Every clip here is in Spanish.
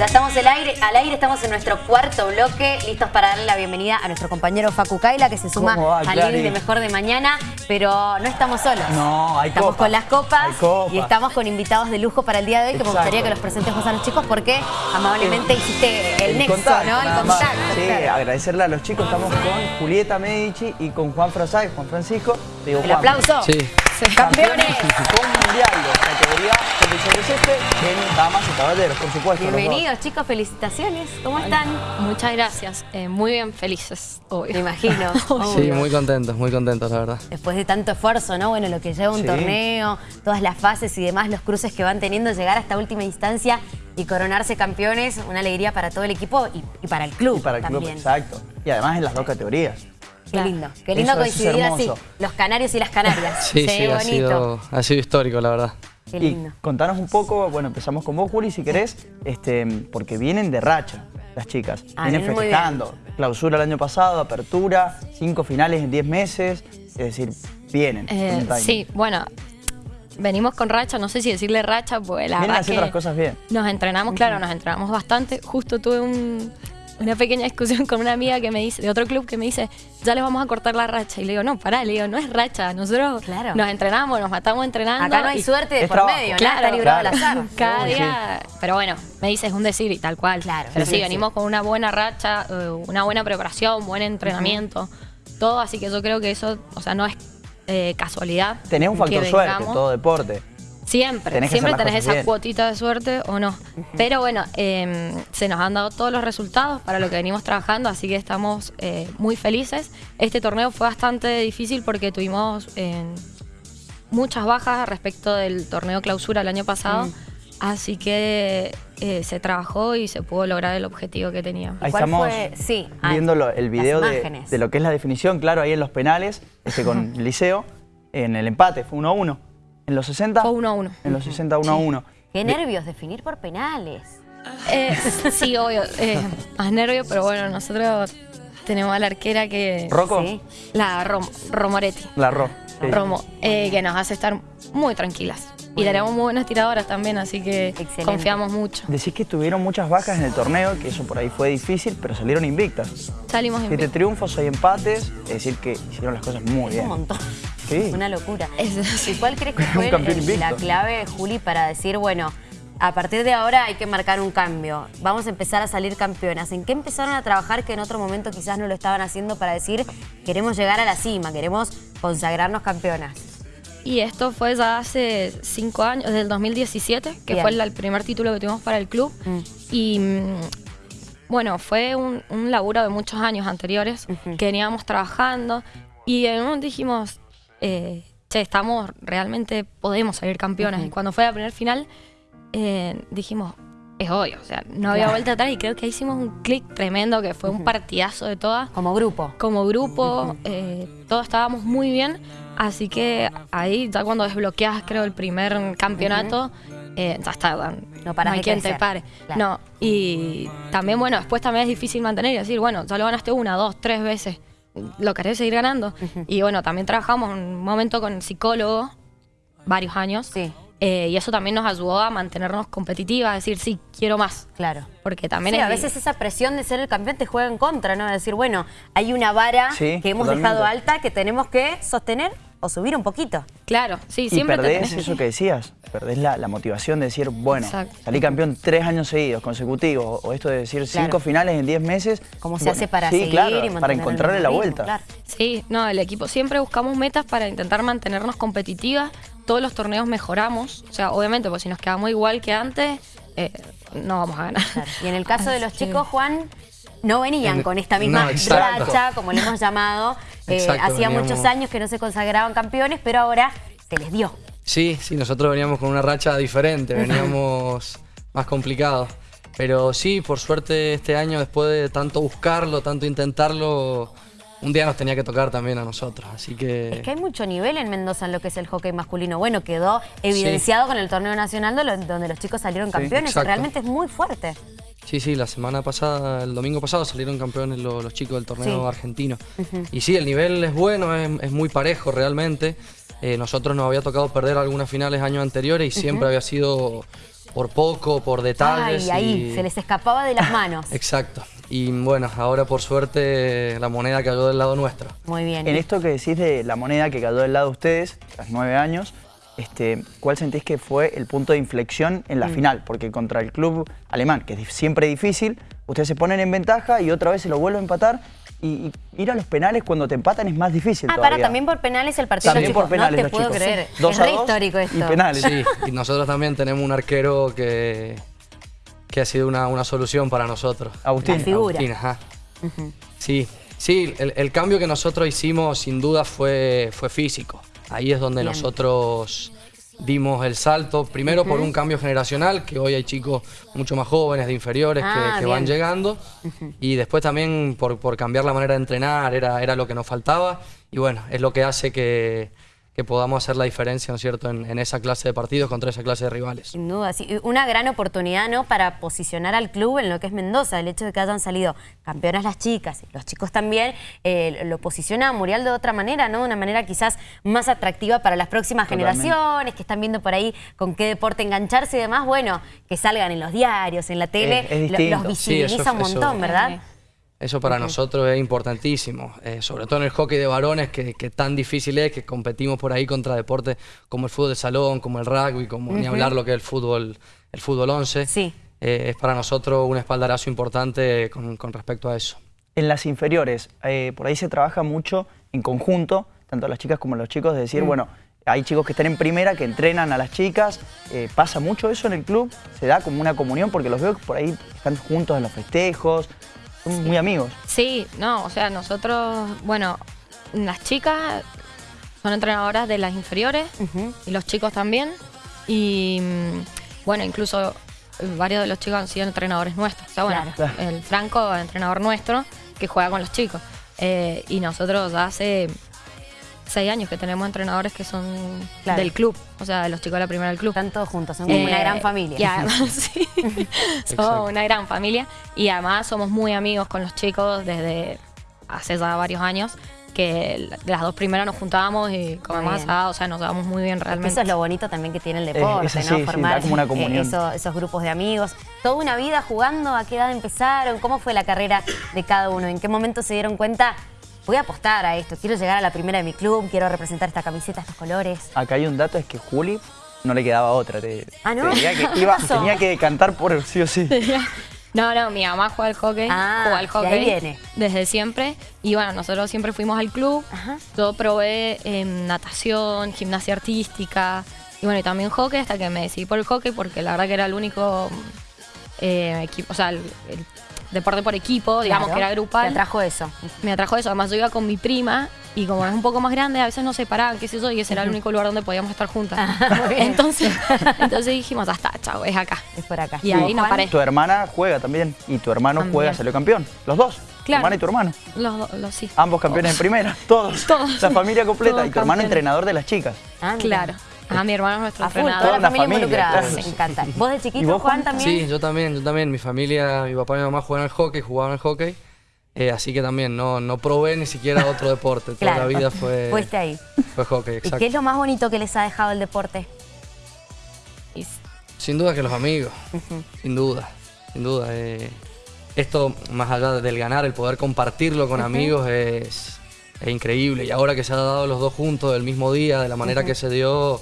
Ya estamos al aire, al aire, estamos en nuestro cuarto bloque, listos para darle la bienvenida a nuestro compañero Facu Kaila, que se suma ¿Cómo va, al living de Mejor de Mañana, pero no estamos solos. No, hay Estamos copas. con las copas, y estamos con invitados de lujo para el día de hoy, que me gustaría que los presentes vos a los chicos porque amablemente hiciste el, nexo, contacto, ¿no? El contacto. Sí, claro. agradecerle a los chicos. Estamos con Julieta Medici y con Juan Frasay, Juan Francisco. Digo, El Juan, aplauso. Sí. Campeones. Mundial de categoría sub-17 en damas y caballeros, por supuesto. Bienvenidos chicos, felicitaciones. ¿Cómo están? Muchas gracias. Eh, muy bien, felices, obvio. Me imagino. Sí, muy contentos, muy contentos, la verdad. Después de tanto esfuerzo, ¿no? Bueno, lo que lleva un Sí. torneo, todas las fases y demás, los cruces que van teniendo, llegar a esta última instancia y coronarse campeones, una alegría para todo el equipo y, y para el club Y para el club, exacto. Y además en las dos categorías. Qué lindo, qué lindo Eso- eso es coincidir así, los canarios y las canarias. Sí, sí, ha, bonito. sido, ha sido histórico, la verdad. Qué Y lindo. contanos un poco, bueno, empezamos con vos, Juli, si querés, este, porque vienen de racha las chicas. Ah, vienen festejando. Clausura el año pasado, apertura, cinco finales en 10 meses. Es decir, vienen. Eh, sí, bueno, venimos con racha, no sé si decirle racha, porque la Vienen verdad haciendo que las cosas bien. Nos entrenamos, claro, nos entrenamos bastante. Justo tuve un- una pequeña discusión con una amiga que me dice, de otro club que me dice, ya les vamos a cortar la racha. Y le digo, no, pará, le digo, no es racha. Nosotros Claro. nos entrenamos, nos matamos entrenando. Acá no hay y- suerte de por trabajo. medio, Claro, nada está librado al azar. Cada sí. día, pero bueno, me dice es un decir y tal cual. Claro, pero sí, sí, sí. venimos con una buena racha, eh, una buena preparación, buen entrenamiento, todo, así que yo creo que eso, o sea, no es eh, casualidad. Tenés un factor suerte todo deporte. Siempre, Tenés siempre tenés esa bien. cuotita de suerte o no. Pero bueno, eh, se nos han dado todos los resultados para lo que venimos trabajando, así que estamos eh, muy felices. Este torneo fue bastante difícil porque tuvimos eh, muchas bajas respecto del torneo clausura el año pasado, Mm. así que eh, se trabajó y se pudo lograr el objetivo que teníamos. Ahí ¿Cuál estamos fue? Sí, ah, viendo lo- el video de, lo que es la definición, claro, ahí en los penales, este, con el Liceo, en el empate, fue 1 a 1. En los 60. Fue 1 a 1. En los 60, 1 a 1. Qué nervios definir por penales. Eh, sí, obvio, eh, más nervio, pero bueno, nosotros tenemos a la arquera que... ¿Rocco? Sí. La Rom- Romoretti. La Ro. sí. Romo, eh, que nos hace estar muy tranquilas. Y tenemos muy buenas tiradoras también, así que Excelente. confiamos mucho. Decís que tuvieron muchas bajas en el torneo, que eso por ahí fue difícil, pero salieron invictas. Salimos Siete invictos. triunfos, seis empates, es decir, que hicieron las cosas muy Es bien. un montón. Sí. Una locura. ¿Y cuál crees que fue el- la clave, Juli, para decir, bueno, a partir de ahora hay que marcar un cambio? Vamos a empezar a salir campeonas. ¿En qué empezaron a trabajar que en otro momento quizás no lo estaban haciendo para decir, queremos llegar a la cima, queremos consagrarnos campeonas? Y esto fue ya hace cinco años, desde el 2017, que Bien. fue el primer título que tuvimos para el club. Mm. Y mm, bueno, fue un, un laburo de muchos años anteriores que veníamos trabajando. Y en un momento dijimos, eh, che, estamos, realmente podemos salir campeonas. Y cuando fue la primer final, eh, dijimos, es obvio, o sea, no había Claro. vuelta atrás. Y creo que hicimos un clic tremendo, que fue un partidazo de todas Como grupo. como grupo, eh, todos estábamos muy bien, así que ahí ya cuando desbloqueas creo el primer campeonato, eh, ya está, No parás hay quien crecer. te pare. Claro. No, y también bueno, después también es difícil mantener y decir, bueno, ya lo ganaste una, dos, tres veces, lo querés seguir ganando. Y bueno, también trabajamos un momento con el psicólogo, varios años, Sí, eh, y eso también nos ayudó a mantenernos competitivas, a decir, sí, quiero más. claro. Porque también Sí, es a veces esa presión de ser el campeón te juega en contra, ¿no? De decir, bueno, hay una vara Sí, que hemos totalmente. dejado alta que tenemos que sostener o subir un poquito. Claro, sí, Y siempre te perdés tenés- eso que decías, perdés la, la motivación de decir, bueno, Exacto. salí campeón tres años seguidos, consecutivos, o esto de decir cinco finales en diez meses. ¿Cómo se Bueno, hace para sí, seguir claro, y mantener para encontrarle la vuelta. Claro. Sí, no, el equipo siempre buscamos metas para intentar mantenernos competitivas. Todos los torneos mejoramos. O sea, obviamente, pues si nos quedamos igual que antes, eh, no vamos a ganar. Claro. Y en el caso de los chicos, Juan, no venían En- con esta misma no, racha, como le hemos llamado. Eh, hacía veníamos- muchos años que no se consagraban campeones, pero ahora se les dio. Sí, sí, nosotros veníamos con una racha diferente, veníamos más complicados. Pero sí, por suerte este año, después de tanto buscarlo, tanto intentarlo, un día nos tenía que tocar también a nosotros. Así que... Es que hay mucho nivel en Mendoza en lo que es el hockey masculino. Bueno, quedó evidenciado con el torneo nacional donde los chicos salieron campeones. exacto. Realmente es muy fuerte. Sí, sí, la semana pasada, el domingo pasado salieron campeones lo- los, chicos del torneo Sí. argentino. Y sí, el nivel es bueno, es, es muy parejo realmente. Eh, nosotros nos había tocado perder algunas finales años anteriores y siempre había sido por poco, por detalles. Ay, ahí, y- se les escapaba de las manos. Exacto. Y bueno, ahora por suerte la moneda cayó del lado nuestro. Muy bien. En esto que decís de la moneda que cayó del lado de ustedes, tras nueve años, este, ¿cuál sentís que fue el punto de inflexión en la Mm. final? Porque contra el club alemán, que es siempre difícil, ustedes se ponen en ventaja y otra vez se lo vuelven a empatar. Y, y ir a los penales cuando te empatan es más difícil Ah, todavía. para, también por penales el partido También chicos. por penales no te los puedo chicos. creer. Dos es a re dos histórico esto. Y penales. Sí, y nosotros también tenemos un arquero que, que ha sido una, una solución para nosotros. Agustín. La figura. Agustín, ajá. Sí, sí, el, el cambio que nosotros hicimos sin duda fue, fue físico. Ahí es donde Bien. nosotros dimos el salto, primero por un cambio generacional, que hoy hay chicos mucho más jóvenes, de inferiores, que- Ah, que, van llegando, y después también por, por cambiar la manera de entrenar, era, era lo que nos faltaba, y bueno, es lo que hace que, que podamos hacer la diferencia, ¿no es cierto?, en, en esa clase de partidos contra esa clase de rivales. Sin duda, sí. Una gran oportunidad, ¿no? Para posicionar al club en lo que es Mendoza. El hecho de que hayan salido campeonas las chicas y los chicos también, eh, lo posiciona a Muriel de otra manera, ¿no? De una manera quizás más atractiva para las próximas Totalmente. generaciones, que están viendo por ahí con qué deporte engancharse y demás. Bueno, que salgan en los diarios, en la tele, Es- es lo- distinto. los Sí, visibiliza eso- un montón, eso- ¿verdad? Eso para nosotros es importantísimo, eh, sobre todo en el hockey de varones, que, que tan difícil es, que competimos por ahí contra deportes como el fútbol de salón, como el rugby, como ni hablar lo que es el fútbol, el fútbol 11. Sí. Eh, es para nosotros un espaldarazo importante con, con respecto a eso. En las inferiores, eh, por ahí se trabaja mucho en conjunto, tanto las chicas como los chicos, de Mm. decir, bueno, hay chicos que están en primera, que entrenan a las chicas. eh, ¿Pasa mucho eso en el club? ¿Se da como una comunión? Porque los veo que por ahí están juntos en los festejos, son muy amigos. Sí, no, o sea, nosotros, bueno, las chicas son entrenadoras de las inferiores y los chicos también. Y mm, bueno, incluso varios de los chicos han sido entrenadores nuestros. O sea, bueno, Claro. el Franco, entrenador nuestro, que juega con los chicos. Eh, y nosotros hace seis años que tenemos entrenadores que son Claro. del club, o sea, de los chicos de la primera del club. Están todos juntos, son como Eh, una gran familia. Y además, sí, somos una gran familia. Y además somos muy amigos con los chicos desde hace ya varios años. Que la- las dos primeras nos juntábamos y comemos asado, o sea, nos damos muy bien realmente. Eso es lo bonito también que tiene el deporte, eso ¿no? sí, Formar como una eh, comunión. eso- esos grupos de amigos. Toda una vida jugando, ¿a qué edad empezaron? ¿Cómo fue la carrera de cada uno? ¿En qué momento se dieron cuenta? Voy a apostar a esto, quiero llegar a la primera de mi club, quiero representar esta camiseta, estos colores. Acá hay un dato, es que Juli no le quedaba otra. te- Ah, tenía que cantar por sí o sí. No, no, mi mamá juega al hockey, Ah, juega al hockey ahí viene. desde siempre. Y bueno, nosotros siempre fuimos al club. Ajá. Yo probé em, natación, gimnasia artística y bueno, y también hockey hasta que me decidí por el hockey porque la verdad que era el único eh, equipo, o sea, el, el deporte por equipo, digamos Claro, que era grupal. Te atrajo eso. Me atrajo eso. Además, yo iba con mi prima y como es un poco más grande, a veces nos separaban, qué sé yo, y ese era el único lugar donde podíamos estar juntas. Ah, entonces, entonces dijimos, ya está, chao, es acá. Es por acá. Y ahí no paré. Tu hermana juega también y tu hermano También. juega, salió campeón. Los dos. Tu Claro. hermana y tu hermano. Los, los sí. Ambos campeones en primera, todos. Todos. La familia completa. Todos y tu hermano campeones. entrenador de las chicas. Ah, mira. Claro. Ah, mi hermano es nuestro entrenador. toda la familia, familia, involucrada. claro. Me encanta. ¿Vos de chiquito, ¿Y vos, Juan, también? Sí, yo también, yo también. Mi familia, mi papá y mi mamá juegan al hockey, jugaban al hockey. eh, así que también no, no probé ni siquiera otro deporte. Toda Claro. la vida fue, Fuiste ahí. fue hockey, ¿Y exacto. qué es lo más bonito que les ha dejado el deporte? Sin duda que los amigos, sin duda, sin duda. eh, esto, más allá del ganar, el poder compartirlo con amigos es, es increíble. Y ahora que se ha dado los dos juntos el mismo día, de la manera que se dio,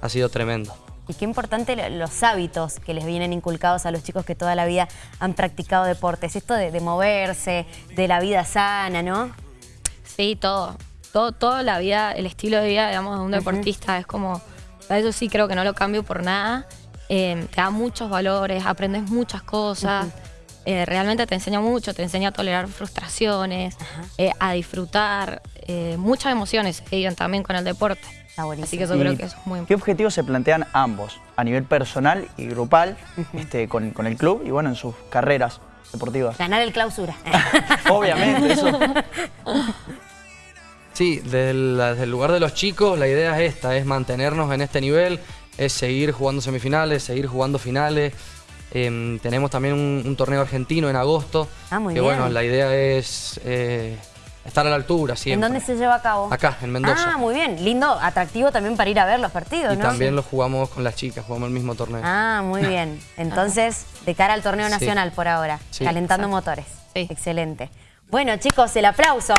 ha sido tremendo. Y qué importante lo- los hábitos que les vienen inculcados a los chicos que toda la vida han practicado deportes. Esto de, de moverse, de la vida sana, ¿no? Sí, todo. Todo, toda la vida, el estilo de vida, digamos, de un deportista es como. a Eso sí creo que no lo cambio por nada. Eh, te da muchos valores, aprendes muchas cosas. eh, realmente te enseña mucho, te enseña a tolerar frustraciones, eh, a disfrutar. eh, muchas emociones se viven también con el deporte. Está buenísimo. Así que yo ¿Y creo que eso es muy ¿Qué importante. objetivos se plantean ambos a nivel personal y grupal este, con, con el club y bueno, en sus carreras deportivas? Ganar el clausura. Obviamente, eso. Sí, desde el, desde el lugar de los chicos, la idea es esta, es mantenernos en este nivel, es seguir jugando semifinales, seguir jugando finales. Em, tenemos también un, un torneo argentino en agosto. Ah, muy que bien. bueno, la idea es eh, estar a la altura ¿En siempre. dónde se lleva a cabo? Acá, en Mendoza. Ah, muy bien. Lindo, atractivo también para ir a ver los partidos, y ¿no? también lo jugamos con las chicas, jugamos el mismo torneo. Ah, muy bien. Entonces, de cara al torneo Sí. nacional por ahora, Sí. calentando motores. Sí. Excelente. Bueno, chicos, el aplauso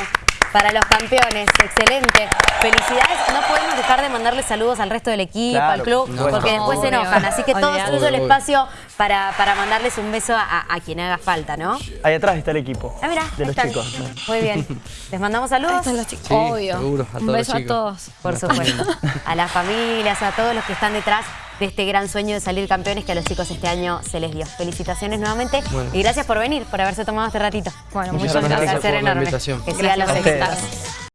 para los campeones. Excelente. Felicidades. No podemos dejar de mandarle saludos al resto del equipo, Claro, al club, porque después se enojan. Así que todo suyo el espacio para, para mandarles un beso a, a quien haga falta, ¿no? Ahí atrás está el equipo. Ah, mira, de los chicos. Muy bien. ¿Les mandamos Ahí saludos? están los chicos. Sí, Obvio. seguro, a Un todos beso los a todos. Por supuesto. A las familias, a todos los que están detrás de este gran sueño de salir campeones que a los chicos este año se les dio. Felicitaciones nuevamente Bueno. y gracias por venir, por haberse tomado este ratito. Bueno, Muchas muchas gracias gracias. por la enorme. invitación. Que sigan los